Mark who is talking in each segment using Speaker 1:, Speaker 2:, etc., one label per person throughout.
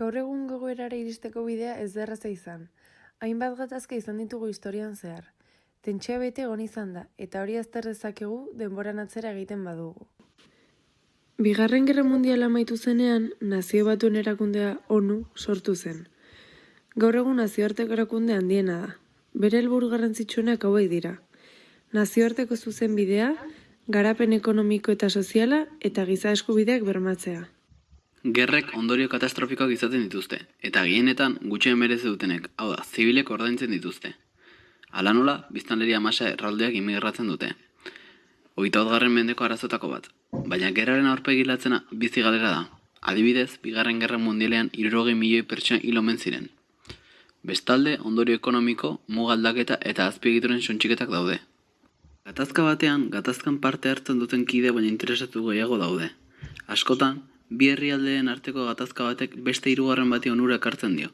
Speaker 1: Gaur egun gogoerara iristeko bidea ez da erraza izan. Hainbat gatazka izan ditugu historian zehar. Tentsioa bete egon izan da, eta hori azter dezakegu denboran atzera egiten badugu. Bigarren Gerra Mundiala amaitu zenean, nazio batuen erakundea ONU sortu zen. Gaur egun nazioarteko erakunde handiena da. Bere helburu garrantzitsuenak hauek dira. Nazioarteko zuzen bidea, garapen ekonomiko eta soziala eta giza eskubideak bermatzea.
Speaker 2: Gerrek ondorio katastrofikoak izaten dituzte, eta gehienetan gutxien merezi dutenek, hau da, zibilek ordaintzen dituzte. Hala nola, biztanleria masa erraldeak imigratzen dute. Garren mendeko arazotako bat, baina gerraren aurpegilatzena bizi galera da. Adibidez, bigarren gerra mundialean irurogei milioi pertsona hil omen ziren. Bestalde, ondorio ekonomiko, mugaldaketa eta azpiegituren sontxiketak daude. Gatazka batean, gatazkan parte hartzen duten kide baina interesatu gehiago daude. Askotan, bi herrialdeen arteko gatazka batek beste hirugarren bati onura ekartzen dio.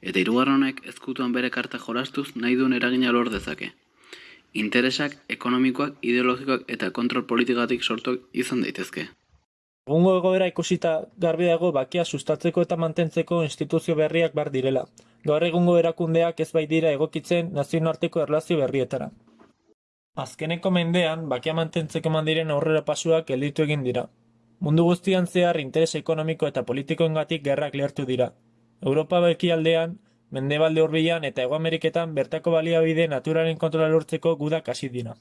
Speaker 2: Eta hirugarren honek ezkutuan bere karta jolastuz nahi duen eragina lor dezake. Interesak, ekonomikoak, ideologikoak eta kontrol politikatik sortuak izan daitezke.
Speaker 3: Egungo egoera ikusita garbi dago bakia sustatzeko eta mantentzeko instituzio berriak bar direla. Gaur egungo erakundeak ez baitira egokitzen nazioarteko erlazio berrietara. Azkeneko mendean, bakia mantentzeko mandiren aurrera pasuak gelditu egin dira. Mundu guztian zehar interes ekonomiko eta politikoengatik gerrak lehertu dira. Europa bekialdean, mendebalde hurbilan eta Hego Ameriketan bertako baliabide naturalen kontrola lortzeko gudak hasi dira.